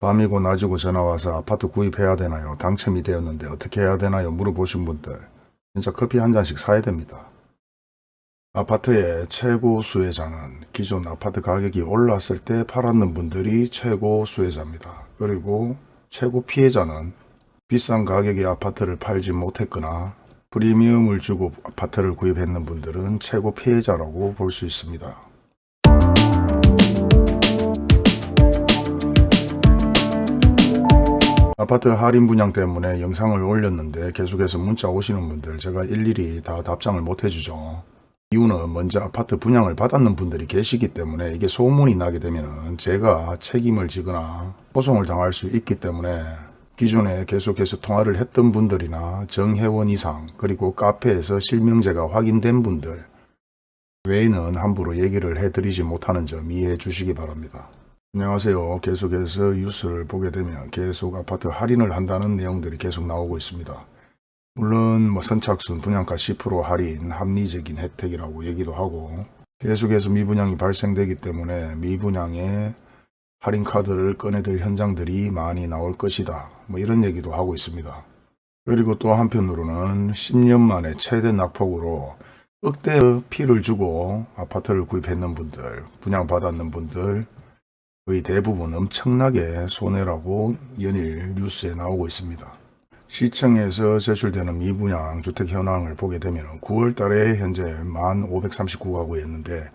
밤이고 낮이고 전화와서 아파트 구입해야 되나요? 당첨이 되었는데 어떻게 해야 되나요? 물어보신 분들 진짜 커피 한 잔씩 사야 됩니다. 아파트의 최고 수혜자는 기존 아파트 가격이 올랐을 때 팔았는 분들이 최고 수혜자입니다. 그리고 최고 피해자는 비싼 가격의 아파트를 팔지 못했거나 프리미엄을 주고 아파트를 구입했는 분들은 최고 피해자라고 볼 수 있습니다. 아파트 할인 분양 때문에 영상을 올렸는데 계속해서 문자 오시는 분들 제가 일일이 다 답장을 못 해주죠. 이유는 먼저 아파트 분양을 받았는 분들이 계시기 때문에 이게 소문이 나게 되면 제가 책임을 지거나 소송을 당할 수 있기 때문에 기존에 계속해서 통화를 했던 분들이나 정회원 이상 그리고 카페에서 실명제가 확인된 분들 외에는 함부로 얘기를 해드리지 못하는 점 이해해 주시기 바랍니다. 안녕하세요. 계속해서 뉴스를 보게 되면 계속 아파트 할인을 한다는 내용들이 계속 나오고 있습니다. 물론 뭐 선착순 분양가 10% 할인 합리적인 혜택이라고 얘기도 하고 계속해서 미분양이 발생되기 때문에 미분양에 할인 카드를 꺼내들 현장들이 많이 나올 것이다. 뭐 이런 얘기도 하고 있습니다. 그리고 또 한편으로는 10년 만에 최대 낙폭으로 억대 피를 주고 아파트를 구입했는 분들, 분양받았는 분들 거의 대부분 엄청나게 손해라고 연일 뉴스에 나오고 있습니다. 시청에서 제출되는 미분양 주택 현황을 보게 되면 9월 달에 현재 1,539가구였는데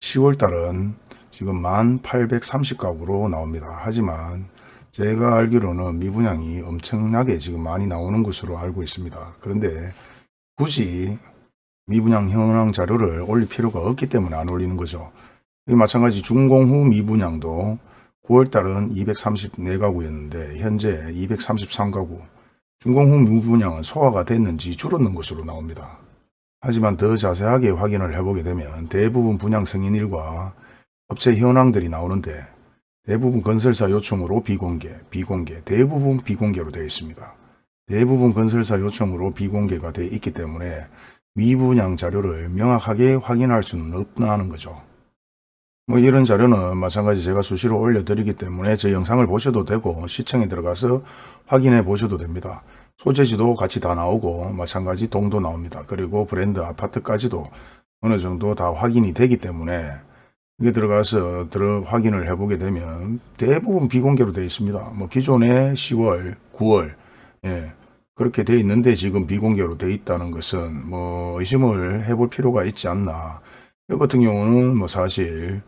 10월 달은 지금 1,830가구로 나옵니다. 하지만 제가 알기로는 미분양이 엄청나게 지금 많이 나오는 것으로 알고 있습니다. 그런데 굳이 미분양 현황 자료를 올릴 필요가 없기 때문에 안 올리는 거죠. 마찬가지 준공 후 미분양도 9월달은 234가구였는데 현재 233가구 준공 후 미분양은 소화가 됐는지 줄었는 것으로 나옵니다. 하지만 더 자세하게 확인을 해보게 되면 대부분 분양 승인일과 업체 현황들이 나오는데 대부분 건설사 요청으로 비공개, 비공개, 대부분 비공개로 되어 있습니다. 대부분 건설사 요청으로 비공개가 되어 있기 때문에 미분양 자료를 명확하게 확인할 수는 없다는 거죠. 뭐 이런 자료는 마찬가지 제가 수시로 올려드리기 때문에 제 영상을 보셔도 되고 시청에 들어가서 확인해 보셔도 됩니다. 소재지도 같이 다 나오고 마찬가지 동도 나옵니다. 그리고 브랜드 아파트까지도 어느 정도 다 확인이 되기 때문에 이게 들어가서 들어 확인을 해보게 되면 대부분 비공개로 되어 있습니다. 뭐 기존에 10월, 9월 예, 그렇게 되어 있는데 지금 비공개로 되어 있다는 것은 뭐 의심을 해볼 필요가 있지 않나. 이 같은 경우는 뭐 사실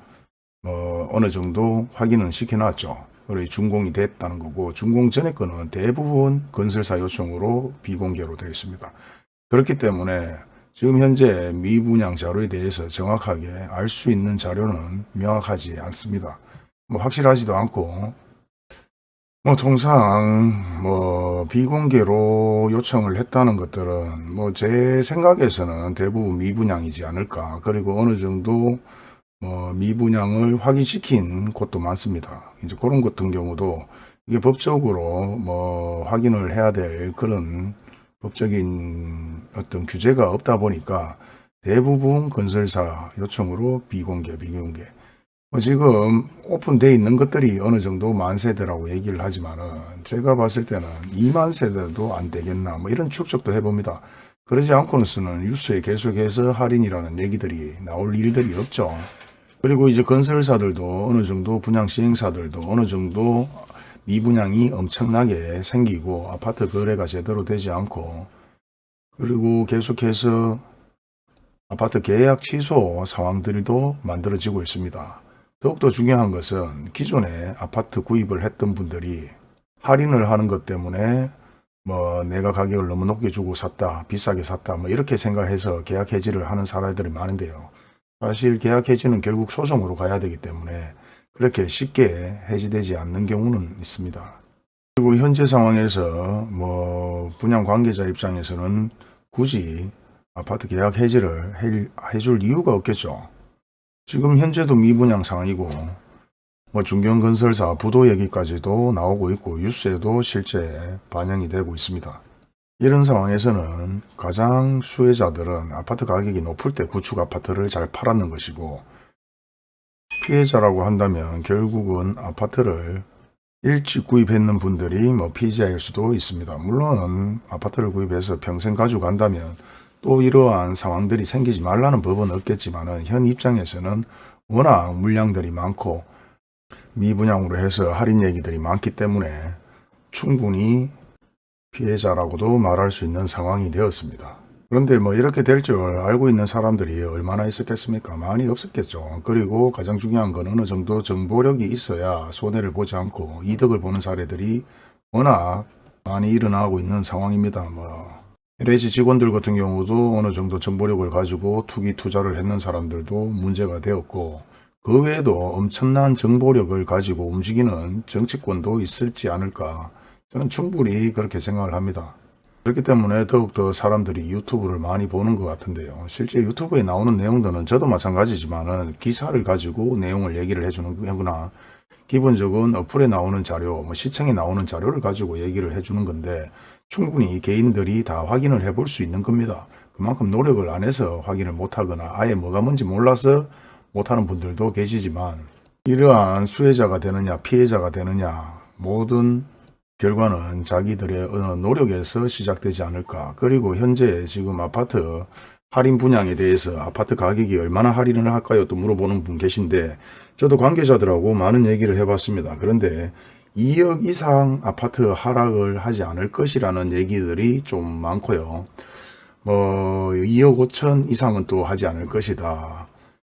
뭐 어느 정도 확인은 시켜놨죠. 그리고 준공이 됐다는 거고 준공 전에 거는 대부분 건설사 요청으로 비공개로 되어 있습니다. 그렇기 때문에 지금 현재 미분양 자료에 대해서 정확하게 알 수 있는 자료는 명확하지 않습니다. 뭐 확실하지도 않고 뭐 통상 뭐 비공개로 요청을 했다는 것들은 뭐 제 생각에서는 대부분 미분양이지 않을까 그리고 어느 정도 뭐 미분양을 확인시킨 곳도 많습니다. 이제 그런 것 같은 경우도 이게 법적으로 뭐 확인을 해야 될 그런 법적인 어떤 규제가 없다 보니까 대부분 건설사 요청으로 비공개, 비공개. 뭐 지금 오픈되어 있는 것들이 어느 정도 만 세대라고 얘기를 하지만은 제가 봤을 때는 2만 세대도 안 되겠나 뭐 이런 추측도 해봅니다. 그러지 않고는 뉴스에 계속해서 할인이라는 얘기들이 나올 일들이 없죠. 그리고 이제 건설사들도 어느 정도 분양 시행사들도 어느 정도 미분양이 엄청나게 생기고 아파트 거래가 제대로 되지 않고 그리고 계속해서 아파트 계약 취소 상황들도 만들어지고 있습니다. 더욱더 중요한 것은 기존에 아파트 구입을 했던 분들이 할인을 하는 것 때문에 뭐 내가 가격을 너무 높게 주고 샀다 비싸게 샀다 뭐 이렇게 생각해서 계약 해지를 하는 사람들이 많은데요. 사실 계약 해지는 결국 소송으로 가야 되기 때문에 그렇게 쉽게 해지되지 않는 경우는 있습니다. 그리고 현재 상황에서 뭐 분양 관계자 입장에서는 굳이 아파트 계약 해지를 해줄 이유가 없겠죠. 지금 현재도 미분양 상황이고 뭐 중견건설사 부도 얘기까지도 나오고 있고 뉴스에도 실제 반영이 되고 있습니다. 이런 상황에서는 가장 수혜자들은 아파트 가격이 높을 때 구축 아파트를 잘 팔았는 것이고 피해자라고 한다면 결국은 아파트를 일찍 구입했는 분들이 뭐 피해자일 수도 있습니다. 물론 아파트를 구입해서 평생 가지고 간다면 또 이러한 상황들이 생기지 말라는 법은 없겠지만 현 입장에서는 워낙 물량들이 많고 미분양으로 해서 할인 얘기들이 많기 때문에 충분히 피해자라고도 말할 수 있는 상황이 되었습니다. 그런데 뭐 이렇게 될 줄 알고 있는 사람들이 얼마나 있었겠습니까? 많이 없었겠죠. 그리고 가장 중요한 건 어느 정도 정보력이 있어야 손해를 보지 않고 이득을 보는 사례들이 워낙 많이 일어나고 있는 상황입니다. 뭐 LH 직원들 같은 경우도 어느 정도 정보력을 가지고 투기 투자를 했는 사람들도 문제가 되었고 그 외에도 엄청난 정보력을 가지고 움직이는 정치권도 있을지 않을까 저는 충분히 그렇게 생각을 합니다. 그렇기 때문에 더욱더 사람들이 유튜브를 많이 보는 것 같은데요. 실제 유튜브에 나오는 내용들은 저도 마찬가지지만 기사를 가지고 내용을 얘기를 해주는 거나 기본적인 어플에 나오는 자료, 뭐 시청에 나오는 자료를 가지고 얘기를 해주는 건데 충분히 개인들이 다 확인을 해볼 수 있는 겁니다. 그만큼 노력을 안 해서 확인을 못하거나 아예 뭐가 뭔지 몰라서 못하는 분들도 계시지만 이러한 수혜자가 되느냐 피해자가 되느냐 모든 결과는 자기들의 어느 노력에서 시작되지 않을까. 그리고 현재 지금 아파트 할인 분양에 대해서 아파트 가격이 얼마나 할인을 할까요? 또 물어보는 분 계신데 저도 관계자들하고 많은 얘기를 해봤습니다. 그런데 2억 이상 아파트 하락을 하지 않을 것이라는 얘기들이 좀 많고요. 뭐 2억 5천 이상은 또 하지 않을 것이다.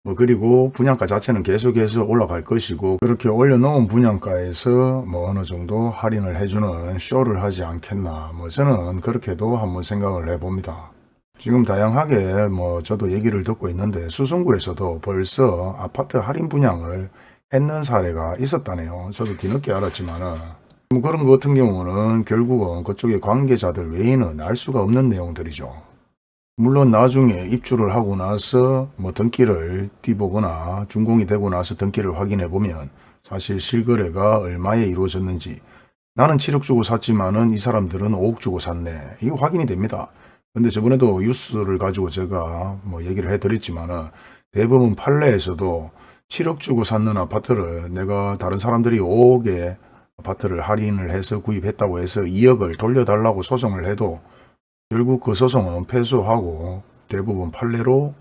뭐 그리고 분양가 자체는 계속해서 올라갈 것이고 그렇게 올려놓은 분양가에서 뭐 어느 정도 할인을 해주는 쇼를 하지 않겠나 뭐 저는 그렇게도 한번 생각을 해봅니다. 지금 다양하게 뭐 저도 얘기를 듣고 있는데 수성구에서도 벌써 아파트 할인 분양을 했는 사례가 있었다네요. 저도 뒤늦게 알았지만 은 뭐 그런 것 같은 경우는 결국은 그쪽의 관계자들 외에는 알 수가 없는 내용들이죠. 물론 나중에 입주를 하고 나서 뭐 등기를 띄보거나 준공이 되고 나서 등기를 확인해 보면 사실 실거래가 얼마에 이루어졌는지 나는 7억 주고 샀지만 은 이 사람들은 5억 주고 샀네. 이거 확인이 됩니다. 근데 저번에도 뉴스를 가지고 제가 뭐 얘기를 해드렸지만 은 대부분 판례에서도 7억 주고 샀는 아파트를 내가 다른 사람들이 5억에 아파트를 할인을 해서 구입했다고 해서 2억을 돌려달라고 소송을 해도 결국 그 소송은 패소하고 대부분 판례로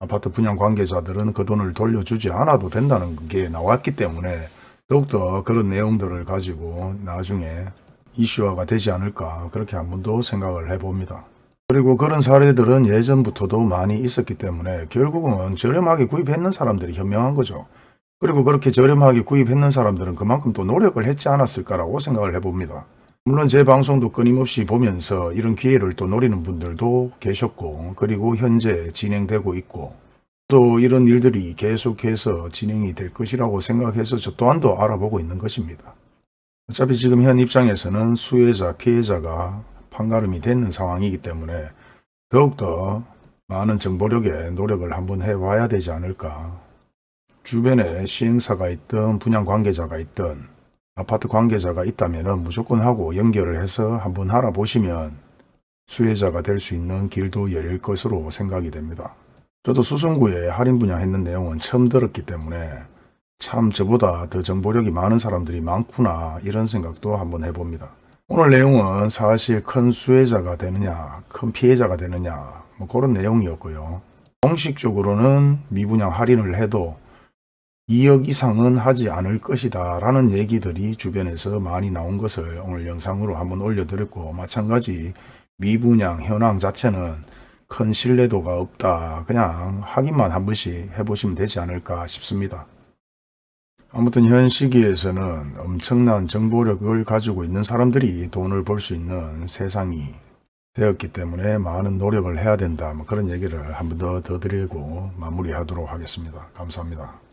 아파트 분양 관계자들은 그 돈을 돌려주지 않아도 된다는 게 나왔기 때문에 더욱더 그런 내용들을 가지고 나중에 이슈화가 되지 않을까 그렇게 한 번 더 생각을 해봅니다. 그리고 그런 사례들은 예전부터도 많이 있었기 때문에 결국은 저렴하게 구입했는 사람들이 현명한 거죠. 그리고 그렇게 저렴하게 구입했는 사람들은 그만큼 또 노력을 했지 않았을까라고 생각을 해봅니다. 물론 제 방송도 끊임없이 보면서 이런 기회를 또 노리는 분들도 계셨고 그리고 현재 진행되고 있고 또 이런 일들이 계속해서 진행이 될 것이라고 생각해서 저 또한도 알아보고 있는 것입니다. 어차피 지금 현 입장에서는 수혜자, 피해자가 판가름이 되는 상황이기 때문에 더욱더 많은 정보력에 노력을 한번 해봐야 되지 않을까. 주변에 시행사가 있든 분양 관계자가 있든 아파트 관계자가 있다면 무조건 하고 연결을 해서 한번 알아보시면 수혜자가 될 수 있는 길도 열릴 것으로 생각이 됩니다. 저도 수성구에 할인 분양했는 내용은 처음 들었기 때문에 참 저보다 더 정보력이 많은 사람들이 많구나 이런 생각도 한번 해봅니다. 오늘 내용은 사실 큰 수혜자가 되느냐 큰 피해자가 되느냐 뭐 그런 내용이었고요. 공식적으로는 미분양 할인을 해도 2억 이상은 하지 않을 것이다 라는 얘기들이 주변에서 많이 나온 것을 오늘 영상으로 한번 올려드렸고 마찬가지 미분양 현황 자체는 큰 신뢰도가 없다 그냥 확인만 한 번씩 해보시면 되지 않을까 싶습니다. 아무튼 현 시기에서는 엄청난 정보력을 가지고 있는 사람들이 돈을 벌 수 있는 세상이 되었기 때문에 많은 노력을 해야 된다 뭐 그런 얘기를 한 번 더 더 드리고 마무리하도록 하겠습니다. 감사합니다.